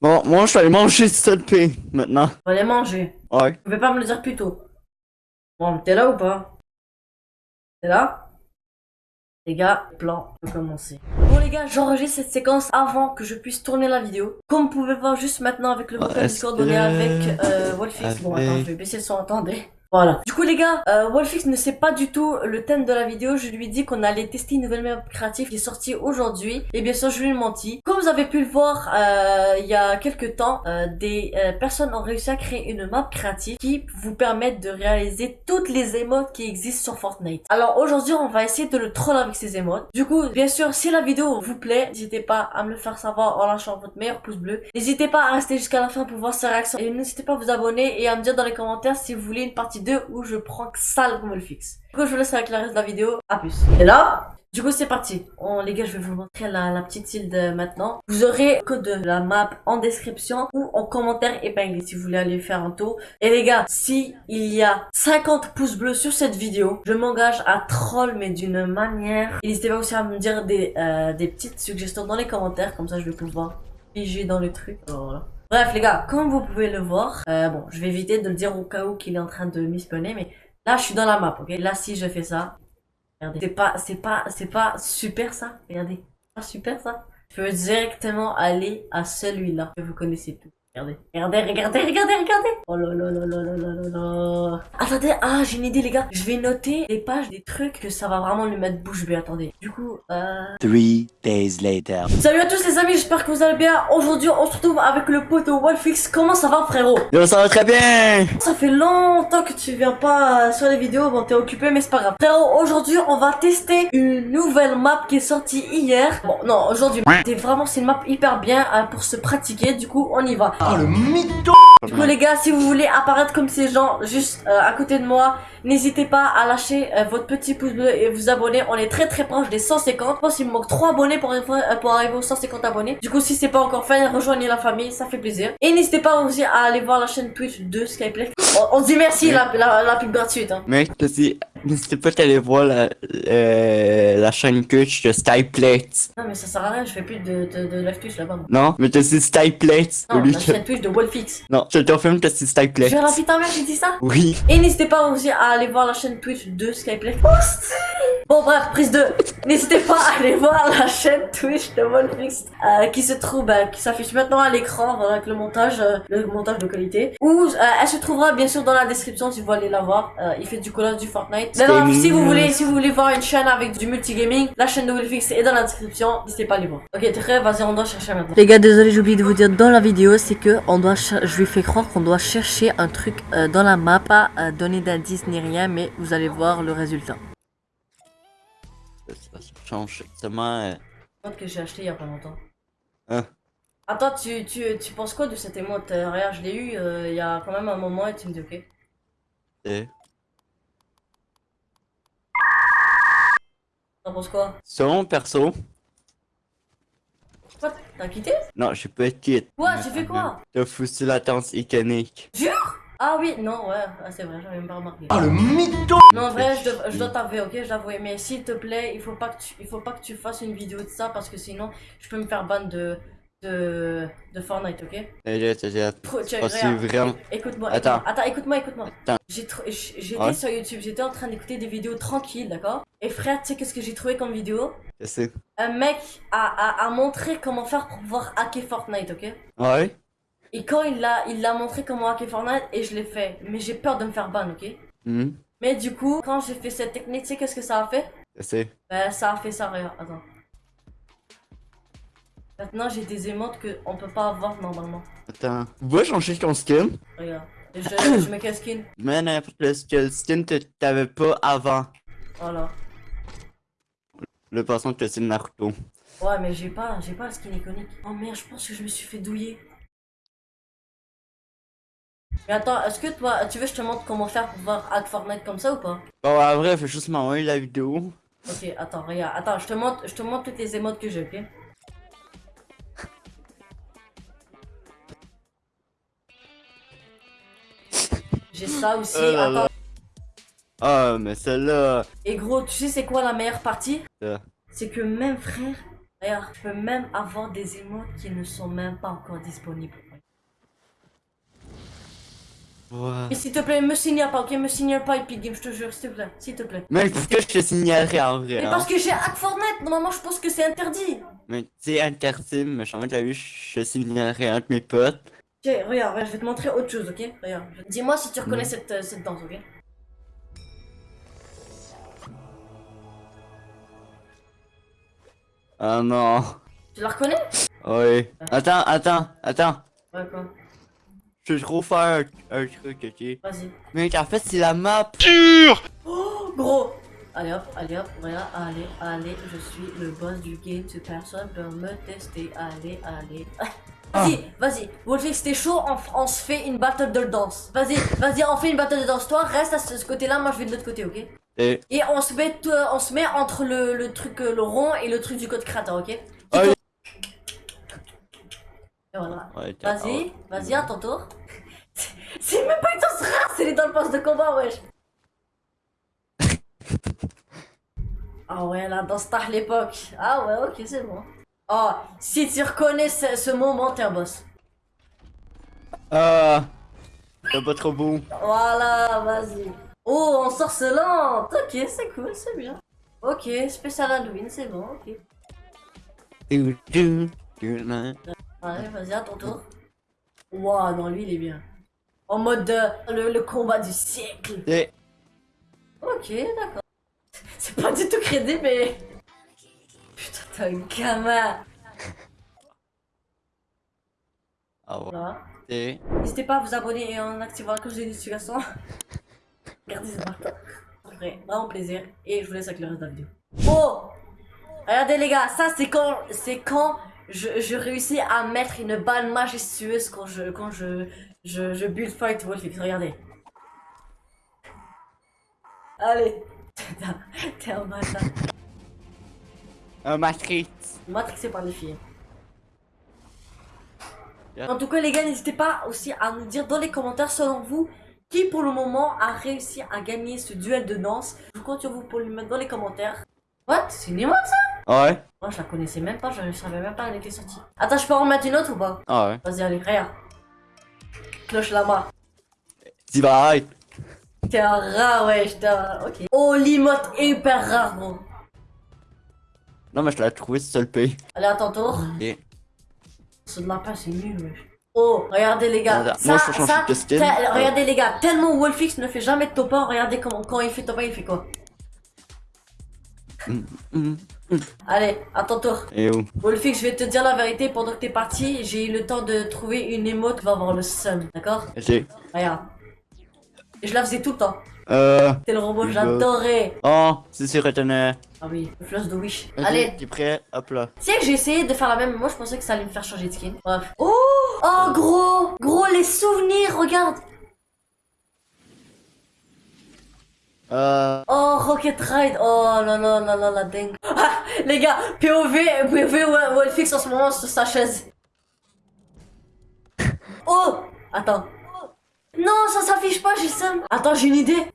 Bon, moi, je vais aller manger cette pain maintenant. On va les manger. Ouais. Tu pouvais pas me le dire plus tôt? Bon, t'es là ou pas? T'es là? Les gars, le plan peut commencer. Bon les gars, j'enregistre cette séquence avant que je puisse tourner la vidéo. Comme vous pouvez voir juste maintenant avec le bouton Discord, on est avec euh, Wolfix. Bon attends, je vais baisser le son, attendez. Voilà. Du coup les gars, euh, Wolfix ne sait pas du tout le thème de la vidéo. Je lui ai dit qu'on allait tester une nouvelle map créative qui est sortie aujourd'hui. Et bien sûr je lui ai menti. Comme vous avez pu le voir euh, il y a quelques temps, euh, des euh, personnes ont réussi à créer une map créative qui vous permettent de réaliser toutes les émotes qui existent sur Fortnite. Alors aujourd'hui on va essayer de le troll avec ces émotes. Du coup bien sûr si la vidéo vous plaît, n'hésitez pas à me le faire savoir en lâchant votre meilleur pouce bleu. N'hésitez pas à rester jusqu'à la fin pour voir ses réactions. Et n'hésitez pas à vous abonner et à me dire dans les commentaires si vous voulez une partie 2 où je prends que ça comme le fixe. Du coup, je vous laisse avec le reste de la vidéo. À plus. Et là, du coup, c'est parti. On, les gars, je vais vous montrer la, petite île maintenant. Vous aurez code de la map en description ou en commentaire épinglé si vous voulez aller faire un tour. Et les gars, si il y a 50 pouces bleus sur cette vidéo, je m'engage à troll mais d'une manière. N'hésitez pas aussi à me dire des, euh, des petites suggestions dans les commentaires. Comme ça, je vais pouvoir piger dans le truc. Bref les gars, comme vous pouvez le voir, euh, bon, je vais éviter de le dire au cas où qu'il est en train de m'espionner, mais là je suis dans la map, ok? Là si je fais ça, regardez, c'est pas, c'est pas, c'est pas super ça, regardez, pas super ça. Je peux directement aller à celui-là que vous connaissez tous. Regardez, regardez, regardez, regardez, regardez. Oh là là là là là là là Attendez, ah, j'ai une idée, les gars. Je vais noter des pages, des trucs que ça va vraiment lui mettre bouche bée. Attendez. Du coup, euh... Three days later. Salut à tous les amis, j'espère que vous allez bien. Aujourd'hui, on se retrouve avec le pote Wolfix. Comment ça va, frérot? Yo, ça va très bien. Ça fait longtemps que tu viens pas sur les vidéos. Bon, t'es occupé, mais c'est pas grave. Frérot, aujourd'hui, on va tester une nouvelle map qui est sortie hier. Bon, non, aujourd'hui, c'est vraiment, c'est une map hyper bien euh, pour se pratiquer. Du coup, on y va. Oh, le mytho Du coup, les gars, si vous voulez apparaître comme ces gens juste euh, à côté de moi, n'hésitez pas à lâcher euh, votre petit pouce bleu et vous abonner. On est très très proche des 150. Je pense qu'il me manque 3 abonnés pour, euh, pour arriver aux 150 abonnés. Du coup, si c'est pas encore fait, rejoignez la famille, ça fait plaisir. Et n'hésitez pas aussi à aller voir la chaîne Twitch de Skyplay. On, dit merci la, la, la, pub gratuite. Hein. Mec, n'hésitez pas à aller voir la, la chaîne Twitch de Skyplay. Non, mais ça sert à rien, je fais plus de, de, de live Twitch là-bas. Non, mais t'as dit Skyplay. Non, la chaîne Twitch de Wolfix. Non, je te filme t'as dit Skyplay. Je vais la ta mère, j'ai dit ça? Oui. Et n'hésitez pas aussi à aller voir la chaîne Twitch de Skyplay. Bon bref, prise 2. N'hésitez pas à aller voir la chaîne Twitch de Wolfix euh, qui se trouve, bah, qui s'affiche maintenant à l'écran avec le montage, euh, le montage de qualité. Ou euh, elle se trouvera bien sûr dans la description si vous voulez la voir. Euh, il fait du collage du Fortnite. Maintenant, si vous voulez, si vous voulez voir une chaîne avec du multigaming, la chaîne de Wolfix est dans la description. N'hésitez pas à aller voir. Ok, t'es prêt Vas-y, on doit chercher maintenant. Les gars, désolé, j'ai oublié de vous dire dans la vidéo, c'est que on doit, je lui fais croire qu'on doit chercher un truc dans la map, pas donner d'indices ni rien, mais vous allez voir le résultat. Change exactement. Euh... que j'ai acheté il y a pas longtemps. Hein? Attends, tu, tu, tu penses quoi de cette émote euh, Regarde, je l'ai eu euh, il y a quand même un moment et tu me dis ok. Et? T'en penses quoi? Selon perso. Quoi T'as quitté? Non, je peux être quitte. Quoi J'ai fait quoi? T'as foutu la danse iconique. Jure? Ah oui, non, ouais, ah, c'est vrai, j'avais même pas remarqué. Ah le mytho Non, en vrai, je, dois, je dois t'avouer, ok, je l'avoue, mais s'il te plaît, il faut pas que tu, il faut pas que tu fasses une vidéo de ça parce que sinon, je peux me faire ban de, de, de Fortnite, ok? C'est vraiment... Écoute-moi, attends, attends, écoute-moi, écoute-moi. J'étais sur YouTube, j'étais en train d'écouter des vidéos tranquilles, d'accord? Et frère, tu sais qu'est-ce que j'ai trouvé comme vidéo? Un mec a, a, a montré comment faire pour pouvoir hacker Fortnite, ok? Ouais? Et quand il l'a il l'a montré comment hacker Fortnite et je l'ai fait. Mais j'ai peur de me faire ban, ok? Mhm. Mais du coup, quand j'ai fait cette technique, tu sais qu'est-ce que ça a fait? C'est? Ben ça a fait ça, regarde, attends. Maintenant j'ai des émotes qu'on peut pas avoir normalement. Attends, vois changer ton skin? Regarde, je, je mets quel skin? Mais n'importe quel skin que t'avais pas avant. Voilà. Le passant que c'est Naruto. Ouais mais j'ai pas, j'ai pas le skin iconique. Oh merde, je pense que je me suis fait douiller. Mais attends, est-ce que toi, tu veux que je te montre comment faire pour voir hack Fortnite comme ça ou pas? Bon, en vrai, fais juste m'envoyer la vidéo. Ok, attends, regarde, attends, je te montre, je te montre toutes les émotes que j'ai, ok? J'ai ça aussi, oh attends. Ah, mais celle-là... Et gros, tu sais c'est quoi la meilleure partie? C'est que même frère, Regarde, je peux même avoir des émotes qui ne sont même pas encore disponibles. Ouais. Et s'il te plaît, me signale pas, ok? Me signale pas Epic Games, je te jure, s'il te plaît, s'il te plaît. Mais pourquoi je te signalerais en vrai? Mais hein? parce que j'ai hack Fortnite, normalement je pense que c'est interdit. Mais c'est interdit, mais je t'as vu, je te signalerais entre mes potes. Ok, regarde, regarde, je vais te montrer autre chose, ok? Regarde. Dis-moi si tu reconnais cette, euh, cette danse, ok? Ah non. Tu la reconnais? Oui. Attends, attends, attends. Ouais, quoi? Je vais trop faire un, un truc, ok? Vas-y. Mais en fait, c'est la map. Oh, gros Allez hop, allez hop, regarde, allez, allez, je suis le boss du game, si personne peut me tester, allez, allez. Vas-y, vas-y, Wolfix, t'es chaud, on, se fait une battle de danse. Vas-y, vas-y, on fait une battle de danse. Toi, reste à ce, ce côté-là, moi je vais de l'autre côté, ok? Et... Et on se met, on se met entre le, le truc, euh, le rond et le truc du code créateur, ok? Et Allez. voilà. Vas-y, vas-y, à ton tour. C'est même pas une danse rare, c'est dans le poste de combat, wesh. Ah ouais, la danse tard l'époque. Ah ouais, ok, c'est bon. Oh, si tu reconnais ce, ce moment, t'es un boss. Ah. C'est pas trop beau. Voilà, vas-y. Oh, on sort ce lente. Ok, c'est cool, c'est bien. Ok, spécial Halloween, c'est bon, ok. Allez, vas-y, à ton tour. Waouh, non, lui, il est bien. En mode euh, le, le combat du siècle. Et... Ok, d'accord. C'est pas du tout crédible, mais. Putain, t'es un gamin. Ah ouais. Voilà. Et... N'hésitez pas à vous abonner et en activant la cloche de notification. Regardez ce matin. Ça ferait vraiment plaisir. Et je vous laisse avec le reste de la vidéo. Oh Regardez les gars, ça c'est quand c'est quand je, je réussis à mettre une balle majestueuse quand je quand je je, je build fight Wolfix. Regardez. Allez. T'es un bâtard. Un Matrix. Matrixé par les filles. Yeah. En tout cas, les gars, n'hésitez pas aussi à nous dire dans les commentaires, selon vous, qui pour le moment a réussi à gagner ce duel de danse. Je compte sur vous pour le mettre dans les commentaires. What? C'est une emote ça? Ouais. Moi, je la connaissais même pas, je ne savais même pas qu'elle était sortie. Attends, je peux en remettre une autre ou pas? Ah ouais. Vas-y, allez, regarde. Cloche. Tu vas être. T'es un rat, ouais, rat. Ok. Oh, l'emote hyper rare, gros. Non, mais je l'ai trouvé sur le pays. Allez, à ton tour. Et... Ce de lapin, c'est nul, wesh. Oh, regardez les gars. Ça, moi, je change ça, regardez les gars, tellement Wolfix ne fait jamais de top 1, regardez comment, quand il fait top 1, il fait quoi? Hum. Allez, à ton tour. Et où Wolfix, je vais te dire la vérité, pendant que t'es parti, j'ai eu le temps de trouver une émote qui va avoir le seum, d'accord? Ok. Regarde. Et je la faisais tout le temps. Euh... T'es le robot, j'adorais. Oh, c'est sur retenir. Ah oui, le floss de Wish. Ok, Allez, T'es prêt? Hop là. Tu sais que j'ai essayé de faire la même, moi je pensais que ça allait me faire changer de skin. Bref. Oh Oh gros Gros les souvenirs, regarde Euh... Rocket Ride Oh là là là là la dingue Ah, Les gars, POV, POV Wo- Wolfix en ce moment sur sa chaise. Oh Attends. Non, ça s'affiche pas, j'ai le seum. Attends, j'ai une idée.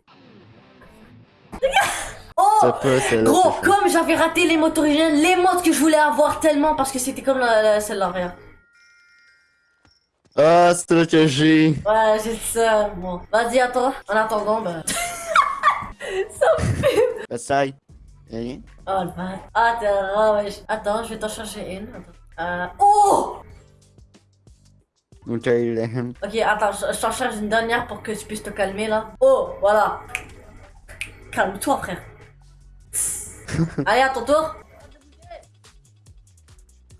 Oh peut, Gros, comme j'avais raté les mots originales, les mots que je voulais avoir tellement parce que c'était comme celle-là, regarde. Ah, c'est là que j'ai. Ouais, j'ai ça. Bon, vas-y, attends. En attendant, bah. Essaye. Rien. Oh le bâtard. Ah, t'es. Attends, je vais t'en chercher une. Euh. Oh Ok, attends, je, t'en cherche une dernière pour que tu puisses te calmer là. Oh, voilà. Calme-toi, frère. Allez, à ton tour.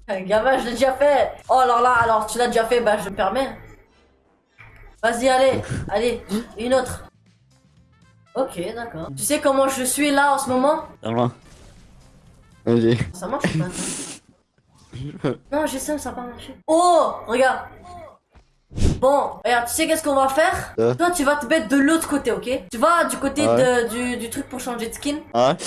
Gamin, je l'ai déjà fait. Oh, alors là, alors tu l'as déjà fait, bah je me permets. Vas-y, allez, allez, une autre. Ok, d'accord. Tu sais comment je suis là en ce moment? Vraiment. Vas-y. Ça marche ou pas? Non, j'ai ça, ça a pas marché. Oh, regarde. Bon, regarde, tu sais qu'est-ce qu'on va faire Euh. Toi, tu vas te mettre de l'autre côté, ok Tu vas du côté Ouais. de, du, du truc pour changer de skin.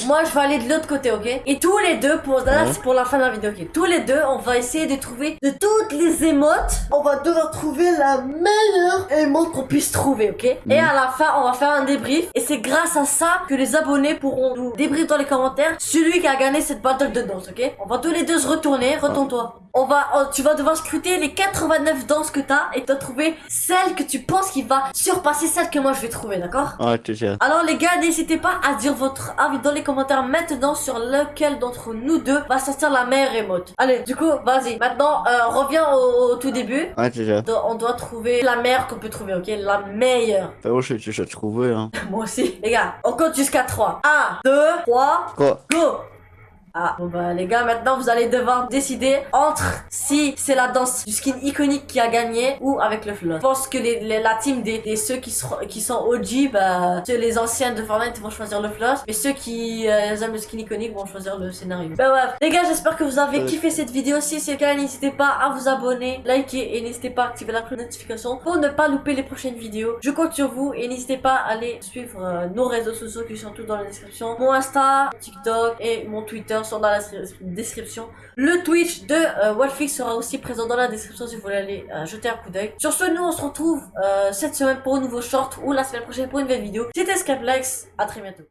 Moi, je vais aller de l'autre côté, ok Et tous les deux, pour là, Ouais. c'est pour la fin de la vidéo, ok Tous les deux, on va essayer de trouver de toutes les émotes. On va devoir trouver la meilleure émote qu'on puisse trouver, ok Et Mhm. à la fin, on va faire un débrief. Et c'est grâce à ça que les abonnés pourront nous débrief dans les commentaires celui qui a gagné cette battle de danse, ok On va tous les deux se retourner. Retourne-toi. On va, oh, tu vas devoir scruter les 89 danses que t'as et tu dois trouver celle que tu penses qui va surpasser celle que moi je vais trouver, d'accord? Ouais, toujours. alors les gars, n'hésitez pas à dire votre avis dans les commentaires maintenant sur lequel d'entre nous deux va sortir la meilleure émote. Allez, du coup, vas-y. Maintenant, euh, reviens au, au tout début. Ouais, toujours. Do- On doit trouver la meilleure qu'on peut trouver, ok? La meilleure. Frérot, je déjà trouvé, hein. Moi aussi. Les gars, on compte jusqu'à 3. 1, 2, 3, Quoi? go ah, bon bah les gars, maintenant vous allez devoir décider entre si c'est la danse du skin iconique qui a gagné ou avec le flood. Je pense que les, les- la team des, des ceux qui, seront- qui sont OG, bah ceux les anciens de Fortnite vont choisir le flood, mais ceux qui euh, aiment le skin iconique vont choisir le scénario. Bah ouais, les gars, j'espère que vous avez kiffé cette vidéo. Si c'est le cas, n'hésitez pas à vous abonner, liker et n'hésitez pas à activer la cloche de notification pour ne pas louper les prochaines vidéos. Je compte sur vous et n'hésitez pas à aller suivre euh, nos réseaux sociaux qui sont tous dans la description. Mon Insta, TikTok et mon Twitter dans la description. Le Twitch de euh, sera aussi présent dans la description si vous voulez aller euh, jeter un coup d'œil. Sur ce, nous on se retrouve euh, cette semaine pour un nouveau short ou la semaine prochaine pour une nouvelle vidéo. C'était Scaplex, à très bientôt.